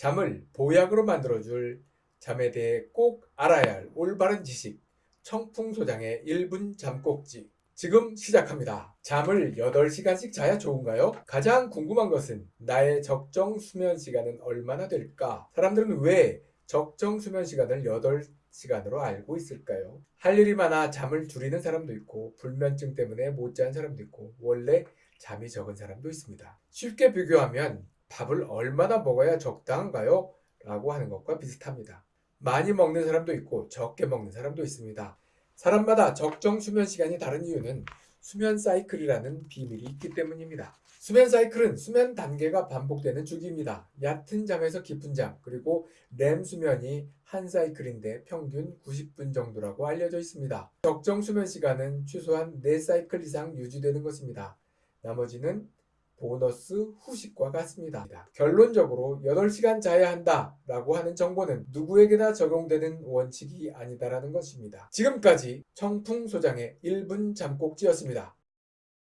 잠을 보약으로 만들어줄 잠에 대해 꼭 알아야 할 올바른 지식 청풍소장의 1분 잠꼭지 지금 시작합니다. 잠을 8시간씩 자야 좋은가요? 가장 궁금한 것은 나의 적정 수면 시간은 얼마나 될까? 사람들은 왜 적정 수면 시간을 8시간으로 알고 있을까요? 할 일이 많아 잠을 줄이는 사람도 있고 불면증 때문에 못 자는 사람도 있고 원래 잠이 적은 사람도 있습니다. 쉽게 비교하면 밥을 얼마나 먹어야 적당한가요? 라고 하는 것과 비슷합니다. 많이 먹는 사람도 있고 적게 먹는 사람도 있습니다. 사람마다 적정 수면 시간이 다른 이유는 수면 사이클이라는 비밀이 있기 때문입니다. 수면 사이클은 수면 단계가 반복되는 주기입니다. 얕은 잠에서 깊은 잠, 그리고 렘 수면이 한 사이클인데 평균 90분 정도라고 알려져 있습니다. 적정 수면 시간은 최소한 4사이클 이상 유지되는 것입니다. 나머지는 보너스 후식과 같습니다. 결론적으로 8시간 자야 한다 라고 하는 정보는 누구에게나 적용되는 원칙이 아니다라는 것입니다. 지금까지 청풍소장의 1분 잠꼭지였습니다.